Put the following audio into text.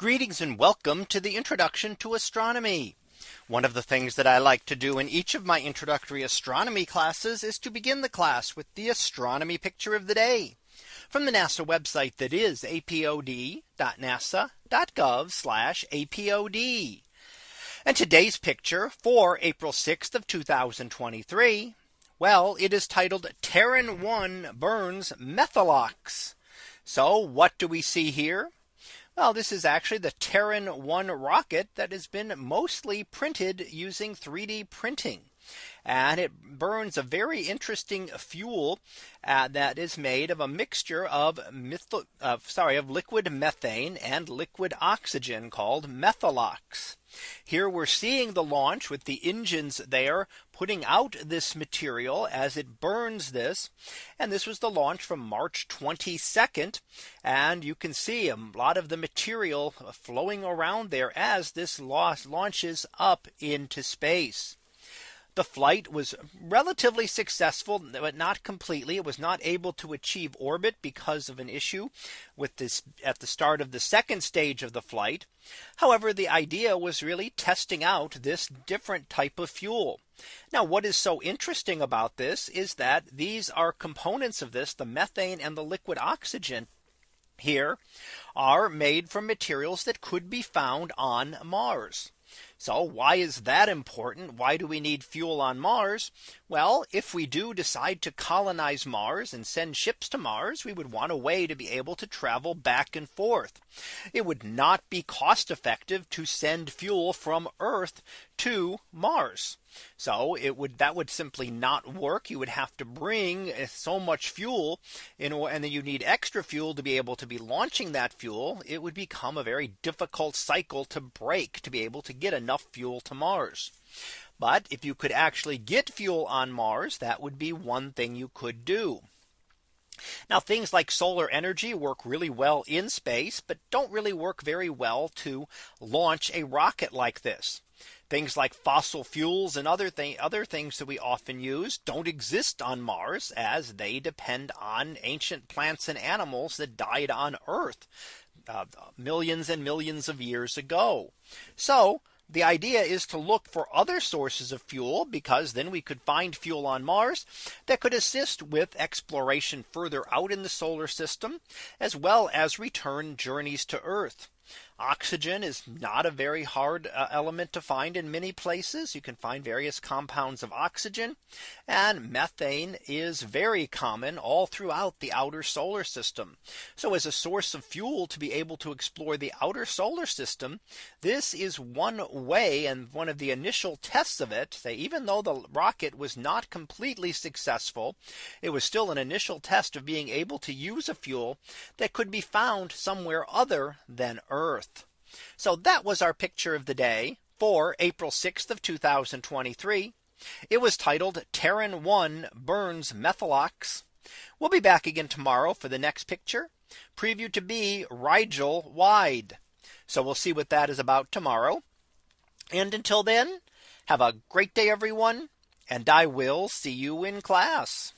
Greetings and welcome to the introduction to astronomy. One of the things that I like to do in each of my introductory astronomy classes is to begin the class with the astronomy picture of the day from the NASA website that is apod.nasa.gov apod. And today's picture for April 6th of 2023. Well, it is titled Terran 1 burns Methalox. So what do we see here? Well, this is actually the Terran 1 rocket that has been mostly printed using 3D printing. And it burns a very interesting fuel uh, that is made of a mixture of uh, sorry, of liquid methane and liquid oxygen called Methalox. Here we're seeing the launch with the engines there putting out this material as it burns this. And this was the launch from March 22nd. And you can see a lot of the material flowing around there as this launches up into space. The flight was relatively successful, but not completely. It was not able to achieve orbit because of an issue with this at the start of the second stage of the flight. However, the idea was really testing out this different type of fuel. Now what is so interesting about this is that these are components of this the methane and the liquid oxygen here are made from materials that could be found on Mars. So why is that important? Why do we need fuel on Mars? Well, if we do decide to colonize Mars and send ships to Mars, we would want a way to be able to travel back and forth. It would not be cost effective to send fuel from Earth to Mars. So it would that would simply not work. You would have to bring eh, so much fuel in and then you need extra fuel to be able to be launching that fuel. It would become a very difficult cycle to break to be able to get enough fuel to Mars. But if you could actually get fuel on Mars, that would be one thing you could do. Now things like solar energy work really well in space, but don't really work very well to launch a rocket like this. Things like fossil fuels and other thing other things that we often use don't exist on Mars as they depend on ancient plants and animals that died on Earth uh, millions and millions of years ago. So the idea is to look for other sources of fuel because then we could find fuel on Mars that could assist with exploration further out in the solar system as well as return journeys to Earth. Oxygen is not a very hard uh, element to find in many places. You can find various compounds of oxygen and methane is very common all throughout the outer solar system. So as a source of fuel to be able to explore the outer solar system, this is one way and one of the initial tests of it. Even though the rocket was not completely successful, it was still an initial test of being able to use a fuel that could be found somewhere other than Earth. So that was our picture of the day for April 6th of 2023. It was titled Terran 1 burns Methalox. We'll be back again tomorrow for the next picture preview to be Rigel wide. So we'll see what that is about tomorrow. And until then, have a great day, everyone. And I will see you in class.